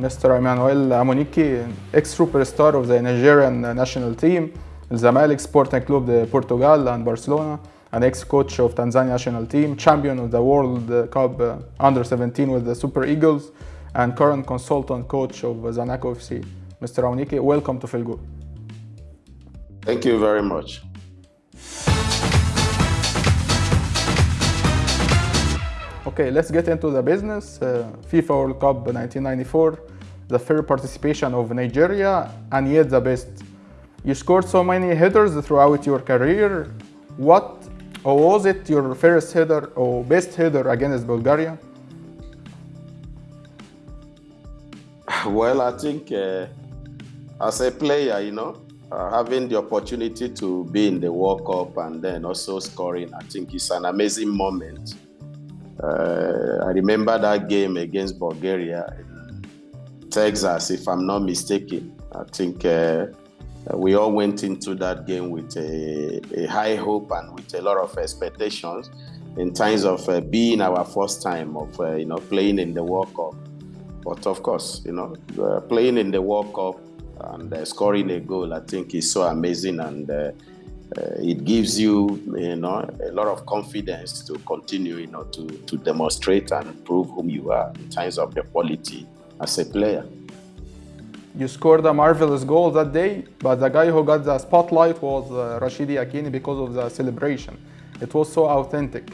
Mr. Emmanuel Amunike, ex-superstar of the Nigerian national team, Zamalek Sporting Club de Portugal and Barcelona, an ex-coach of Tanzania national team, champion of the World Cup uh, Under-17 with the Super Eagles, and current consultant coach of Zanaco FC. Mr. Amunike, welcome to FilGoal. Thank you very much. Okay, let's get into the business. Uh, FIFA World Cup 1994, the fair participation of Nigeria, and yet the best. You scored so many headers throughout your career. What or was it your first header or best header against Bulgaria? Well, I think uh, as a player, you know, uh, having the opportunity to be in the World Cup and then also scoring, I think it's an amazing moment. Uh, I remember that game against Bulgaria in Texas, if I'm not mistaken. I think uh, we all went into that game with a, a, high hope and with a lot of expectations in terms of uh, being our first time of uh, you know playing in the World Cup. But of course, you know, uh, playing in the World Cup and uh, scoring a goal, I think is so amazing and uh, it gives you, you know, a lot of confidence to continue, you know, to, to demonstrate and prove whom you are in terms of your quality as a player. You scored a marvelous goal that day, but the guy who got the spotlight was uh, Rashidi Yekini because of the celebration. It was so authentic.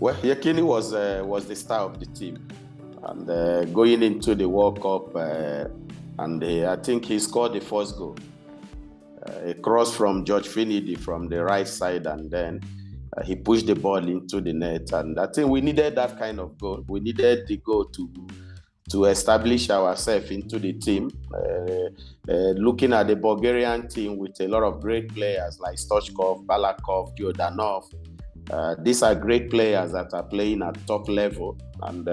Well, Yekini was uh, was the star of the team, and uh, going into the World Cup, and I think he scored the first goal. A cross from George Finidi from the right side, and then he pushed the ball into the net. And I think we needed that kind of goal. We needed the goal to to establish ourselves into the team. Uh, uh, looking at the Bulgarian team with a lot of great players like Stoichkov, Balakov, Jordanov. Uh, these are great players that are playing at top level, and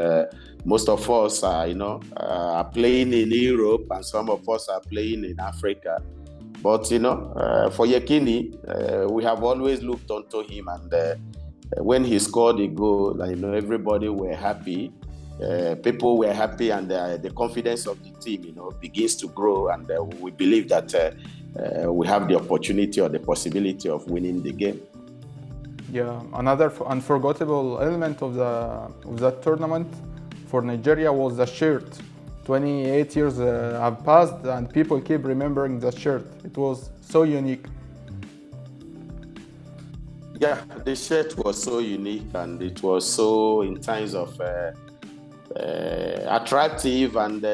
most of us are, you know, are playing in Europe, and some of us are playing in Africa. But you know, uh, for Yekini, uh, we have always looked onto him, and uh, when he scored a goal, you know, everybody were happy. people were happy, and the confidence of the team, you know, begins to grow, and we believe that we have the opportunity or the possibility of winning the game. Yeah, another unforgettable element of the of that tournament for Nigeria was the shirt. 28 years uh, have passed and people keep remembering the shirt. It was so unique. Yeah, the shirt was so unique and it was so in terms of uh, uh, attractive and uh,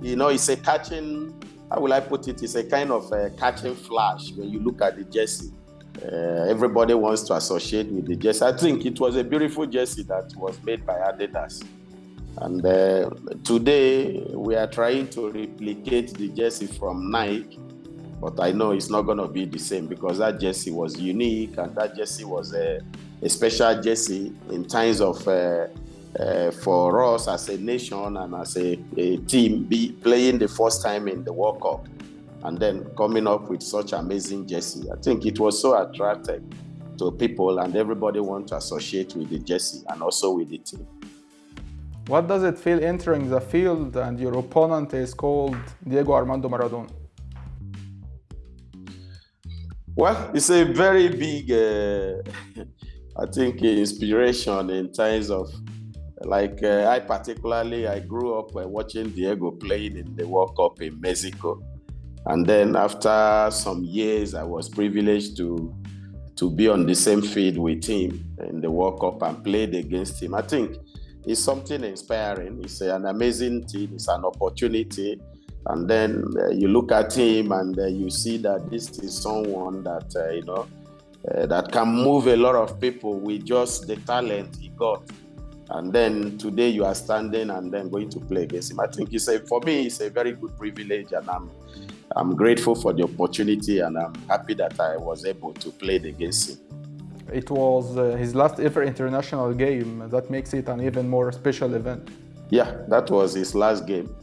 you know it's a catching. How will I put it? It's a kind of a catching flash when you look at the jersey. Uh, everybody wants to associate with the jersey. I think it was a beautiful jersey that was made by Adidas. And uh, today we are trying to replicate the jersey from Nike, but I know it's not going to be the same because that jersey was unique and that jersey was a, a special jersey in times of uh, uh, for us as a nation and as a, a, team be playing the first time in the World Cup and then coming up with such amazing jersey. I think it was so attractive to people and everybody want to associate with the jersey and also with the team. What does it feel entering the field and your opponent is called Diego Armando Maradona? Well, it's a very big, uh, I think, inspiration in terms of, like, uh, I particularly, I grew up uh, watching Diego playing in the World Cup in Mexico. And then after some years, I was privileged to to be on the same field with him in the World Cup and played against him. I think it's something inspiring. It's an amazing thing. It's an opportunity. And then uh, you look at him and uh, you see that this is someone that, uh, you know, that can move a lot of people with just the talent he got. And then today you are standing and then going to play against him. I think it's a, for me, it's a very good privilege and I'm, I'm grateful for the opportunity and I'm happy that I was able to play against him. It was uh, his last ever international game. That makes it an even more special event. Yeah, that was his last game.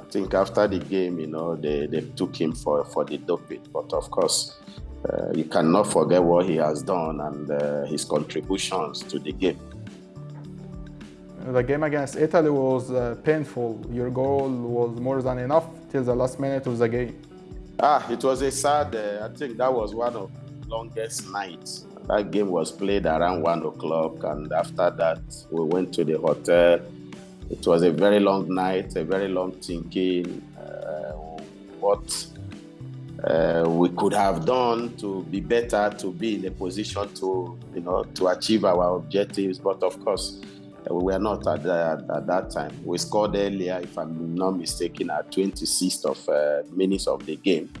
I think after the game, you know, they, they took him for, for the doping. But of course, uh, you cannot forget what he has done and uh, his contributions to the game. The game against Italy was uh, painful. Your goal was more than enough till the last minute of the game. Ah, it was a sad. Uh, I think that was one of the longest nights. That game was played around one o'clock, and after that, we went to the hotel. It was a very long night, a very long thinking. Uh, what uh, we could have done to be better, to be in a position to, you know, to achieve our objectives. But of course, uh, we were not at, the, at that time. We scored earlier, if I'm not mistaken, at 26th of uh, minutes of the game.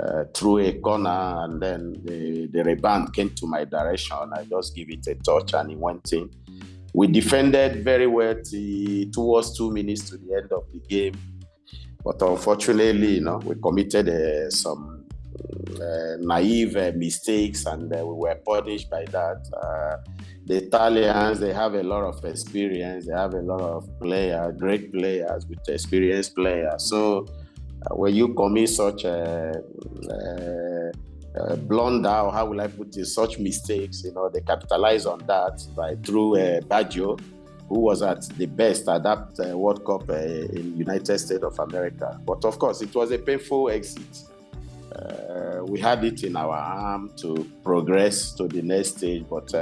Uh, through a corner, and then the, the rebound came to my direction. I just give it a touch, and it went in. We defended very well t- towards two minutes to the end of the game, but unfortunately, you know, we committed uh, some uh, naive uh, mistakes, and uh, we were punished by that. Uh, the Italians, they have a lot of experience. They have a lot of players, great players with experienced players. So when you commit such a, a, a, blunder, or how will I put it, such mistakes, you know, they capitalize on that by through uh, Baggio, who was at the best at that uh, World Cup uh, in United States of America. But of course, it was a painful exit. Uh, we had it in our arm to progress to the next stage, but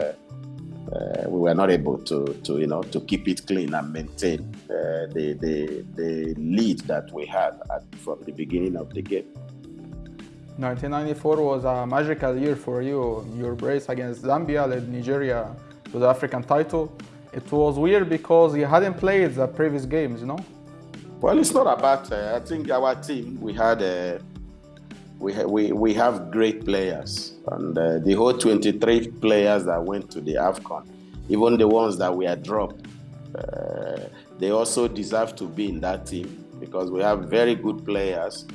uh, uh, we were not able to, to, you know, to keep it clean and maintain uh, the, the, the lead that we had at, from the beginning of the game. 1994 was a magical year for you. Your race against Zambia led Nigeria to the African title. It was weird because you hadn't played the previous games, you know? Well, it's not about, uh, I think our team, we had a we, ha- we, we have great players. And uh, the whole 23 players that went to the AFCON, even the ones that we were dropped, uh, they also deserve to be in that team because we have very good players.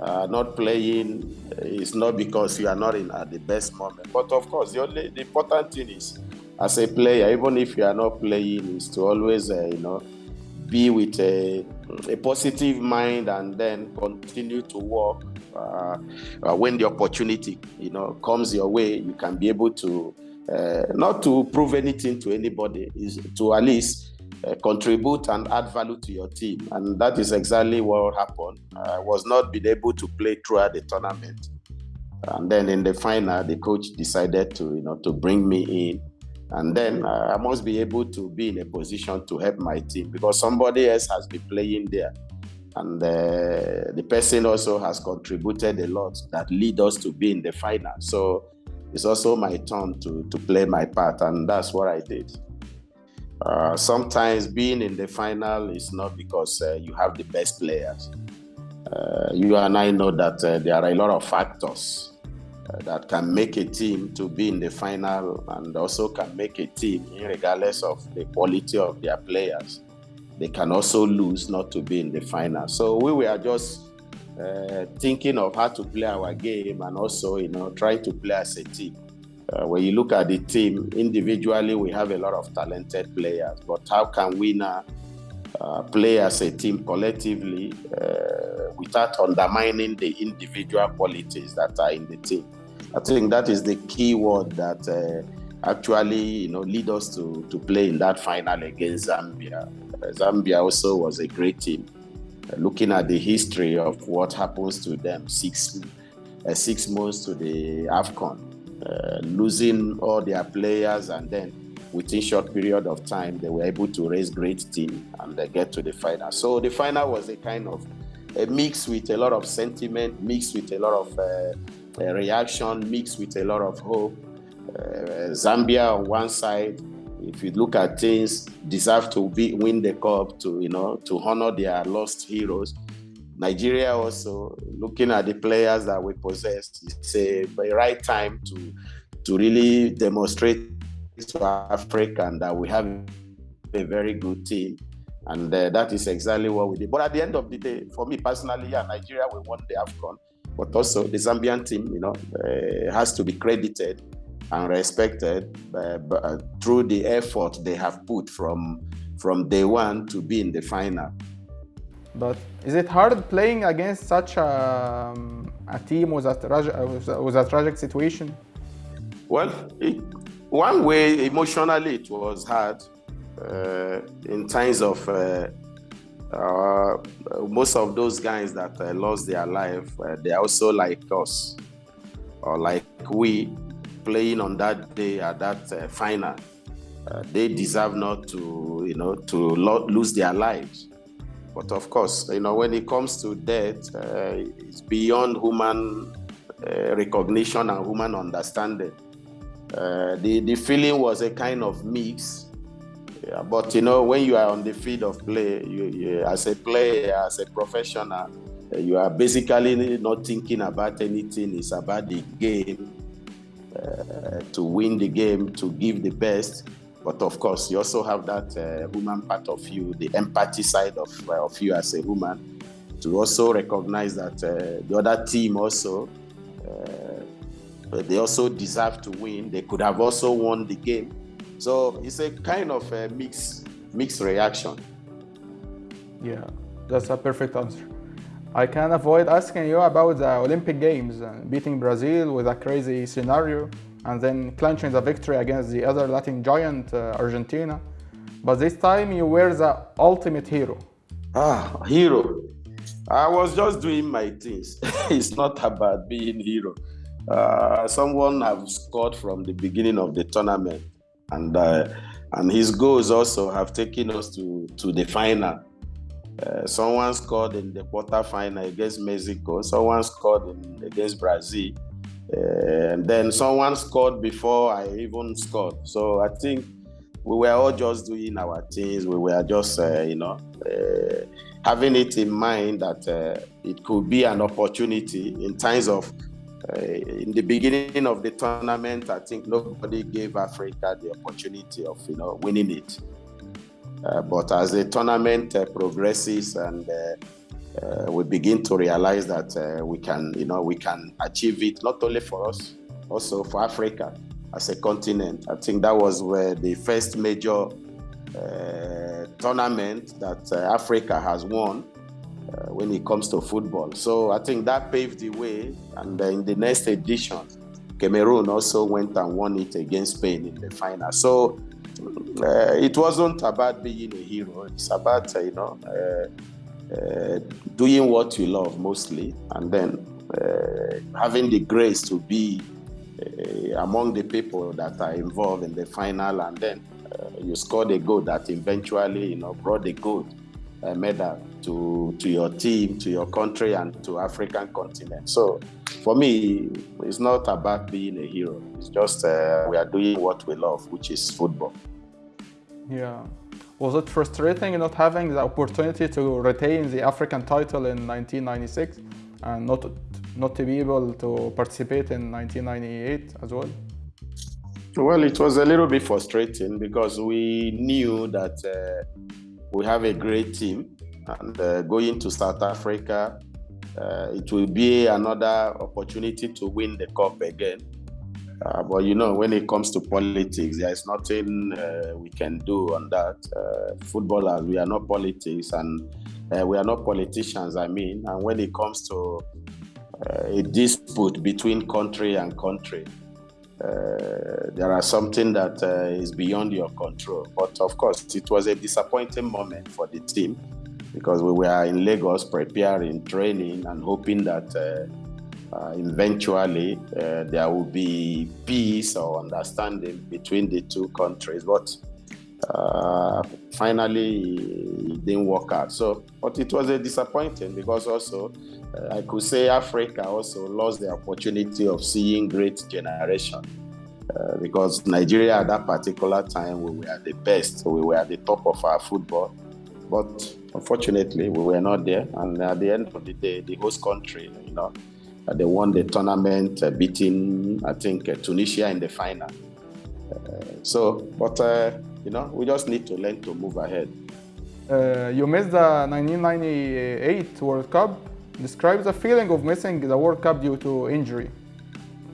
Uh, not playing is not because you are not in at the best moment. But of course, the, only, the important thing is, as a player, even if you are not playing, is to always, uh, you know, be with a, a positive mind and then continue to work uh, uh, when the opportunity you know comes your way you can be able to uh, not to prove anything to anybody is to at least uh, contribute and add value to your team. And that is exactly what happened. I was not been able to play throughout the tournament. And then in the final the coach decided to you know to bring me in. And then uh, I must be able to be in a position to help my team because somebody else has been playing there. And the person also has contributed a lot that lead us to be in the final. So it's also my turn to, to play my part, and that's what I did. Uh, sometimes being in the final is not because uh, you have the best players. Uh, you and I know that uh, there are a lot of factors uh, that can make a team to be in the final and also can make a team, regardless of the quality of their players, they can also lose not to be in the final. So we were just uh, thinking of how to play our game and also, you know, trying to play as a team. Uh, when you look at the team individually, we have a lot of talented players, but how can we now uh, play as a team collectively uh, without undermining the individual qualities that are in the team. I think that is the key word that uh, actually you know lead us to to play in that final against Zambia. Uh, Zambia also was a great team. Uh, looking at the history of what happens to them, six six months to the Afcon, losing all their players and then within short period of time, they were able to raise great team and they get to the final. So the final was a kind of a mix with a lot of sentiment, mixed with a lot of uh, reaction, mixed with a lot of hope. Uh, Zambia on one side, if you look at things, deserve to be, win the cup to you know to honor their lost heroes. Nigeria also looking at the players that we possess, it's a right time to to really demonstrate to Africa and that we have a very good team. And uh, that is exactly what we did. But at the end of the day, for me personally, yeah, Nigeria, we won the AFCON. But also the Zambian team, you know, uh, has to be credited and respected uh, uh, through the effort they have put from, from day one to be in the final. But is it hard playing against such a, um, a team with a, tra- with a tragic situation? Well, it, one way emotionally it was hard uh, in times of uh, uh, most of those guys that uh, lost their life, uh, they are also like us, or like we, playing on that day at that uh, final. Uh, they deserve not to, you know, to lo- lose their lives. But of course, you know, when it comes to death, uh, it's beyond human uh, recognition and human understanding. the the feeling was a kind of mix yeah, but you know, when you are on the field of play, you, you, as a player, as a professional, you are basically not thinking about anything. It's about the game, uh, to win the game, to give the best. But of course, you also have that uh, human part of you, the empathy side of, uh, of you as a human, to also recognize that uh, the other team also, uh, they also deserve to win. They could have also won the game so it's a kind of a mixed mixed reaction. Yeah, that's a perfect answer. I can avoid asking you about the Olympic Games, uh, beating Brazil with a crazy scenario, and then clinching the victory against the other Latin giant, uh, Argentina. But this time you were the ultimate hero. Ah, hero. I was just doing my things. it's not about being hero. Uh, someone have scored from the beginning of the tournament and uh, and his goals also have taken us to to the final. Uh, someone scored in the quarter final against Mexico. Someone scored in, against Brazil, uh, and then someone scored before I even scored. So I think we were all just doing our things. We were just, uh, you know, having it in mind that it could be an opportunity in times of in the beginning of the tournament, I think nobody gave Africa the opportunity of you know winning it. Uh, but as the tournament uh, progresses and uh, uh, we begin to realize that uh, we can, you know, we can achieve it not only for us, also for Africa as a continent. I think that was where the first major tournament that Africa has won uh, when it comes to football. So I think that paved the way. And uh, in the next edition, Cameroon also went and won it against Spain in the final. So uh, it wasn't about being a hero. It's about uh, you know uh, uh, doing what you love mostly, and then having the grace to be among the people that are involved in the final, and then you scored a goal that eventually you know brought the gold medal to, to your team, to your country, and to African continent. So for me, it's not about being a hero. It's just uh, we are doing what we love, which is football. Yeah. Was it frustrating not having the opportunity to retain the African title in 1996 and not not to be able to participate in 1998 as well? Well, it was a little bit frustrating because we knew that uh, we have a great team and uh, going to South Africa, uh, it will be another opportunity to win the cup again. Uh, but you know, when it comes to politics, there is nothing uh, we can do on that. Uh, footballers, we are not politics, and uh, we are not politicians. I mean, and when it comes to a dispute between country and country, there are something that is beyond your control. But of course, it was a disappointing moment for the team because we were in Lagos preparing, training, and hoping that uh, eventually uh, there will be peace or understanding between the two countries. But uh, finally, it didn't work out. So, but it was a disappointing because also uh, I could say Africa also lost the opportunity of seeing great generation. Uh, because Nigeria at that particular time we were the best, we were at the top of our football, but unfortunately, we were not there. And at the end of the day, the host country, you know, uh, they won the tournament, uh, beating, I think, uh, Tunisia in the final. Uh, so, but, uh, you know, we just need to learn to move ahead. Uh, you missed the 1998 World Cup. Describe the feeling of missing the World Cup due to injury.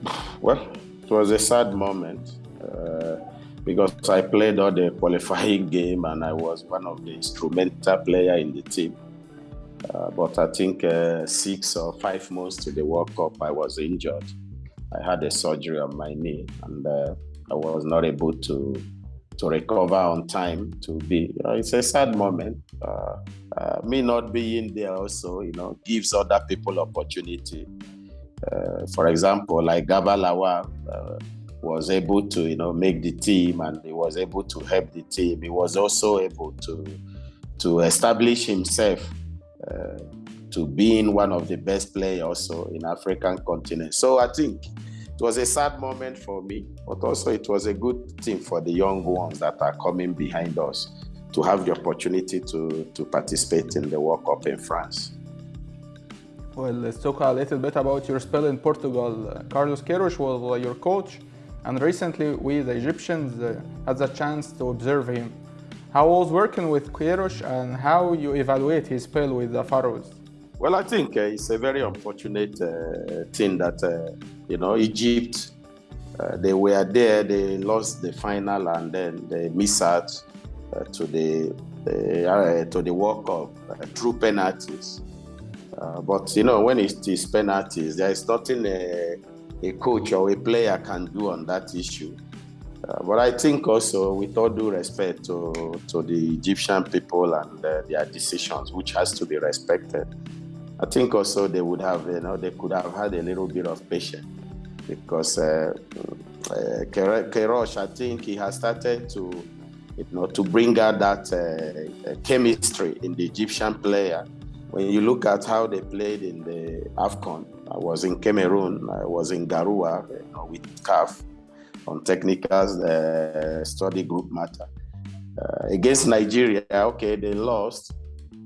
Well, it was a sad moment because I played all the qualifying game and I was one of the instrumental player in the team. Uh, but I think uh, six or five months to the World Cup, I was injured. I had a surgery on my knee and uh, I was not able to to recover on time to be. Uh, it's a sad moment. Uh, uh, me not being there also, you know, gives other people opportunity. For example, like Garba Lawal was able to, you know, make the team and he was able to help the team. He was also able to to establish himself to being one of the best players also in African continent. So I think it was a sad moment for me, but also it was a good thing for the young ones that are coming behind us to have the opportunity to, to participate in the World Cup in France. Well, let's talk a little bit about your spell in Portugal. Carlos Queiroz was your coach, and recently we, the Egyptians, uh, had the chance to observe him. How was working with Queiroz and how you evaluate his spell with the Pharaohs? Well, I think uh, it's a very unfortunate uh, thing that, uh, you know, Egypt, uh, they were there, they lost the final and then they missed out uh, to the uh, to the World Cup through penalties. but, you know, when it is penalties, there is nothing a, a coach or a player can do on that issue. Uh, but I think also, with all due respect to, to the Egyptian people and uh, their decisions, which has to be respected, I think also they would have, you know, they could have had a little bit of patience because uh, uh, Queiroz, I think he has started to, you know, to bring out that uh, chemistry in the Egyptian player. When you look at how they played in the AFCON, I was in Cameroon, I was in Garoua you know, with CAF on technical uh, study group matter. Uh, against Nigeria, okay, they lost,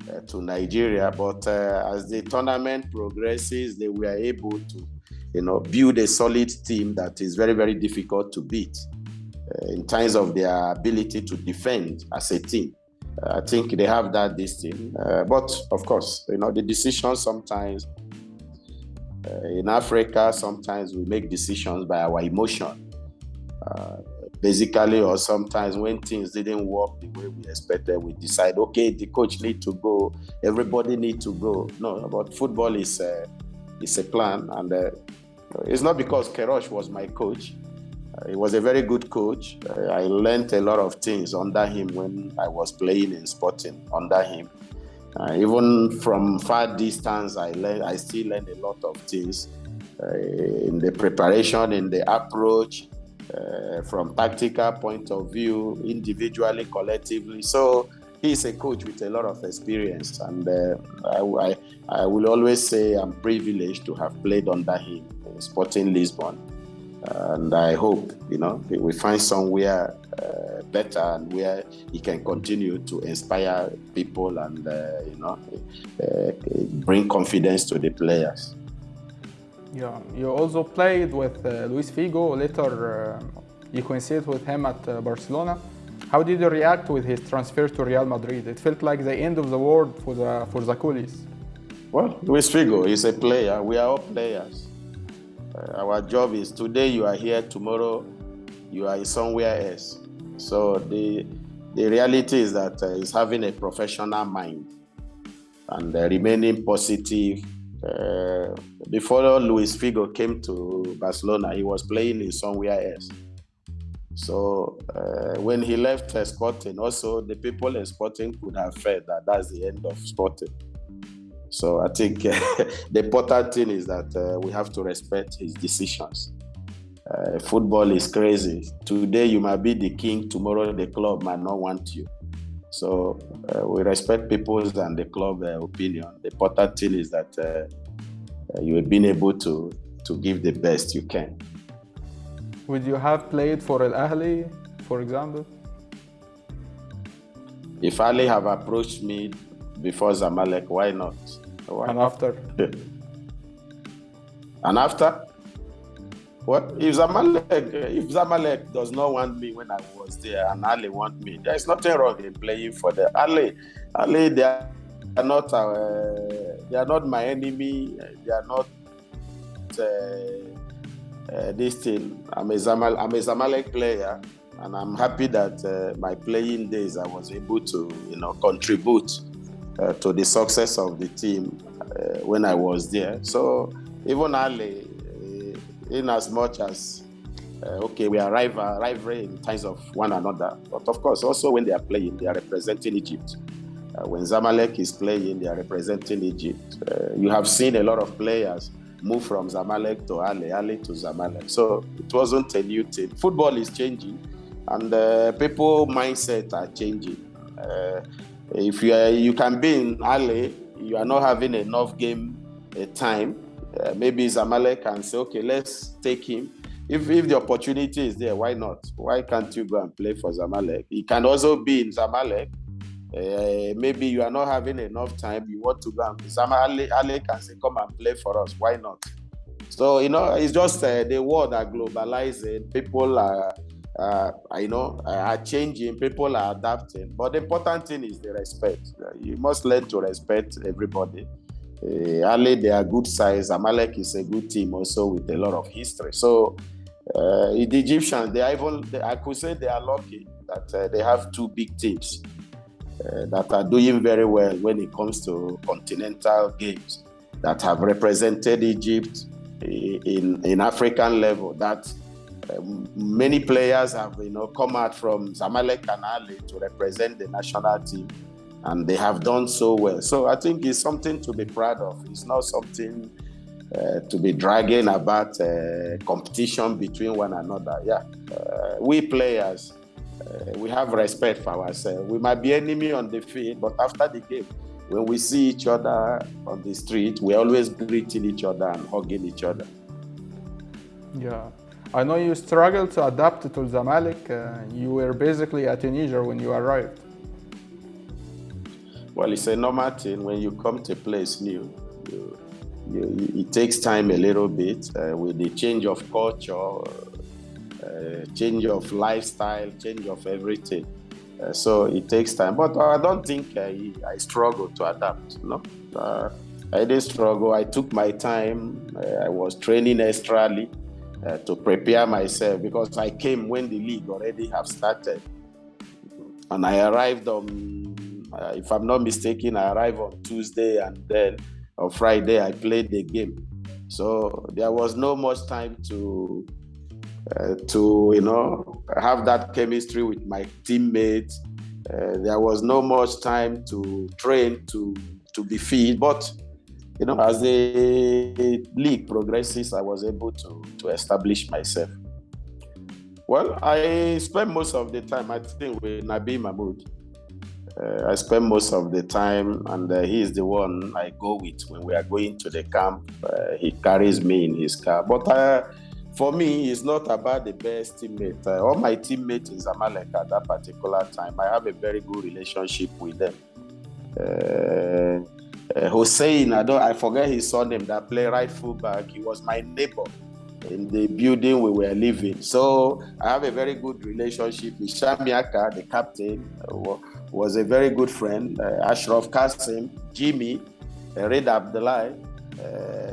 uh, to Nigeria. But uh, as the tournament progresses, they were able to, you know, build a solid team that is very, very difficult to beat uh, in terms of their ability to defend as a team. I think they have that this team. but of course, you know, the decisions sometimes in Africa, sometimes we make decisions by our emotion. Uh, basically or sometimes when things didn't work the way we expected we decide okay the coach need to go. Everybody need to go. No but football is a, is a plan. And uh, it's not because Queiroz was my coach. Uh, he was a very good coach. Uh, I learned a lot of things under him when I was playing in Sporting under him. Uh, even from far distance I learned I still learned a lot of things uh, in the preparation in the approach uh, from tactical point of view, individually, collectively. So he's a coach with a lot of experience, and uh, I, I, I, will always say I'm privileged to have played under him in Sporting Lisbon. And I hope, you know, we find somewhere uh, better and where he can continue to inspire people and, uh, you know, uh, bring confidence to the players. Yeah, you also played with uh, Luis Figo. Later, uh, you coincided with him at uh, Barcelona. How did you react with his transfer to Real Madrid? It felt like the end of the world for the for the culés. Well, Luis Figo is a player. We are all players. Uh, our job is today you are here, tomorrow you are somewhere else. So the the reality is that uh, he's having a professional mind and uh, remaining positive uh, before Luis Figo came to Barcelona, he was playing in somewhere else. So uh, when he left uh, Sporting, also the people in Sporting could have felt that that's the end of Sporting. So I think the important thing is that uh, we have to respect his decisions. Uh, football is crazy. Today you might be the king, tomorrow the club might not want you. So uh, we respect people's and the club uh, opinion. The important thing is that uh, you have been able to to give the best you can. Would you have played for Al Ahly, for example? If Ahly have approached me before Zamalek, why not? Why and after? and after? What if Zamalek if Zamalek does not want me when I was there and Ahly want me? There is nothing wrong in playing for the Ahly. Ahly, they are not uh, they are not my enemy. They are not uh, uh, this thing. I'm a Zamal I'm a Zamalek player, and I'm happy that uh, my playing days I was able to you know contribute uh, to the success of the team uh, when I was there. So even Ahly in as much as uh, okay, we are rival, rivalry in times of one another. But of course, also when they are playing, they are representing Egypt. Uh, when Zamalek is playing, they are representing Egypt. Uh, you have seen a lot of players move from Zamalek to Ahly, Ahly to Zamalek. So it wasn't a new thing. Football is changing, and uh, people mindset are changing. Uh, if you are, you can be in Ahly, you are not having enough game uh, maybe Zamalek can say, okay, let's take him if if the opportunity is there, why not? Why can't you go and play for Zamalek? He can also be in Zamalek. Uh, maybe you are not having enough time. You want to go and Zamalek can say, "Come and play for us." Why not? So you know, it's just uh, the world are globalizing. People are, uh, you know, are changing. People are adapting. But the important thing is the respect. You must learn to respect everybody. Uh, Ahly, they are good size. Amalek is a good team also with a lot of history. So uh, the Egyptians, they are even, they, I could say they are lucky that uh, they have two big teams that are doing very well when it comes to continental games that have represented Egypt in, in African level. That many players have you know come out from Zamalek and Ahly to represent the national team and they have done so well. So I think it's something to be proud of. It's not something uh, to be dragging about uh, competition between one another. Yeah, uh, we players, uh, we have respect for ourselves. We might be enemy on the field, but after the game, when we see each other on the street, we're always greeting each other and hugging each other. Yeah. I know you struggled to adapt to Zamalek. Uh, you were basically a teenager when you arrived. Well, it's a normal thing when you come to a place new. You, you, it takes time a little bit uh, with the change of culture, uh, change of lifestyle, change of everything. Uh, so it takes time, but I don't think I, I struggle to adapt. No, uh, I didn't struggle. I took my time. Uh, I was training extrally uh, to prepare myself because I came when the league already have started, and I arrived on uh, if I'm not mistaken, I arrived on Tuesday and then on Friday I played the game. So there was no much time to uh, to you know have that chemistry with my teammates. Uh, there was no much time to train to to be fit, but you know as the league progresses, I was able to to establish myself. Well, I spent most of the time I think with Nabil Mahmoud. Uh, I spend most of the time, and uh, he is the one I go with when we are going to the camp. Uh, he carries me in his car. But uh, for me, it's not about the best teammate. Uh, all my teammates in Zamalek at that particular time, I have a very good relationship with them. Uh, Hussein, I don't, I forget his surname. That play right fullback. He was my neighbor in the building we were living. So I have a very good relationship with Shamiaka, the captain was a very good friend. Uh, Ashraf Kasim, Jimmy, uh, Red Abdullah, uh,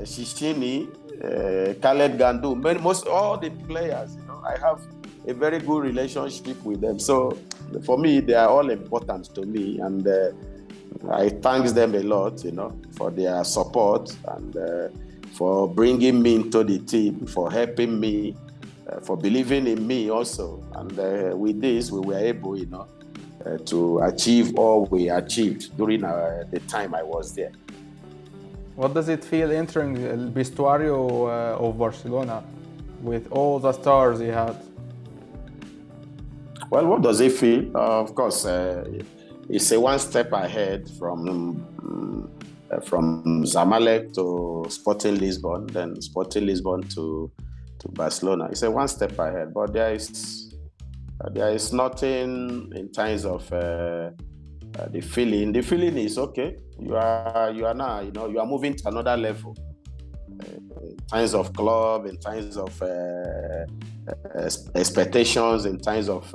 Shishini, uh, Khaled Gandu, most all the players. You know, I have a very good relationship with them. So for me, they are all important to me, and uh, I thank them a lot. You know, for their support and uh, for bringing me into the team, for helping me, uh, for believing in me also. And uh, with this, we were able, you know, uh, to achieve all we achieved during uh, the time I was there. What does it feel entering the vestuario uh, of Barcelona with all the stars you had? Well, what does it feel? of course, uh, it's a one step ahead from um, Uh, from Zamalek to Sporting Lisbon, then Sporting Lisbon to to Barcelona. It's a one step ahead, but there is uh, there is nothing in terms of uh, uh, the feeling. The feeling is okay. You are you are now you know you are moving to another level. Uh, in terms of club, in terms of uh, expectations, in terms of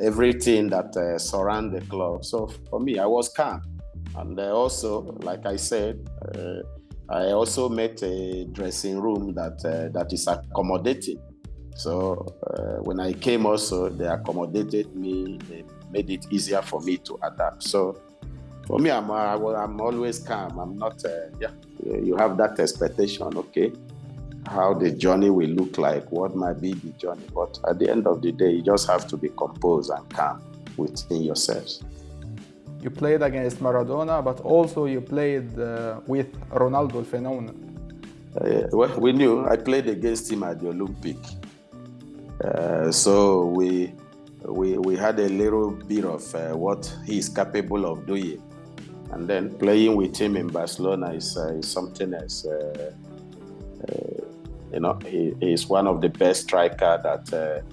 everything that surround the club. So for me, I was calm, and also, like I said. I also met a dressing room that uh, that is accommodating. So uh, when I came also, they accommodated me. They made it easier for me to adapt. So for me, I'm, uh, I'm always calm. I'm not, uh, yeah, you have that expectation, okay. how the journey will look like, what might be the journey. But at the end of the day, you just have to be composed and calm within yourselves. You played against Maradona, but also you played uh, with Ronaldo el phenomenon. Uh, well, we knew I played against him at the Olympic. Uh, so we, we, we had a little bit of uh, what he is capable of doing. And then playing with him in Barcelona is, uh, is something else. Uh, you know, he, is one of the best striker that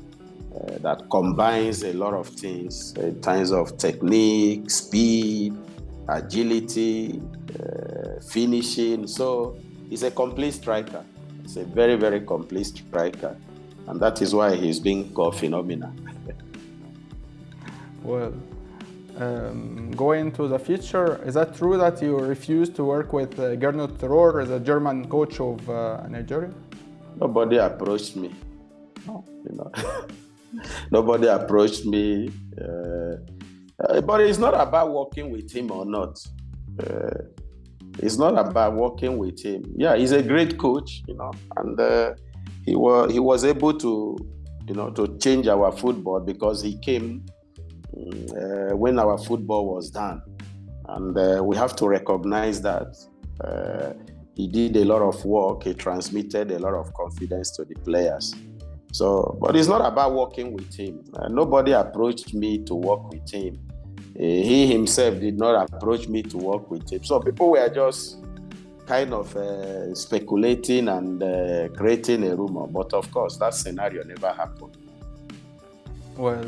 uh, that combines a lot of things in terms of technique, speed, agility, uh, finishing. So he's a complete striker. He's a very, very complete striker. And that is why he's being called phenomenal. well, um, going to the future, is that true that you refused to work with uh, Gernot Rohr, the German coach of uh, Nigeria? Nobody approached me. No, you know. Nobody approached me. Uh, uh, but it's not about working with him or not. Uh, it's not about working with him. Yeah, he's a great coach, you know, and uh, he was he was able to, you know, to change our football because he came uh, when our football was done, and uh, we have to recognize that. he did a lot of work. He transmitted a lot of confidence to the players. So, but it's not about working with him. Uh, nobody approached me to work with him. Uh, he himself did not approach me to work with him. So people were just kind of uh, speculating and uh, creating a rumor. But of course, that scenario never happened. Well,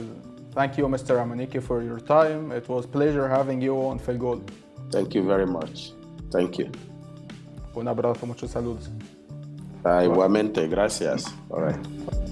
thank you, Mr. Amunike, for your time. It was pleasure having you on FilGoal. Thank you very much. Thank you. Un abrazo, muchos saludos. Ah, igualmente, gracias. All right.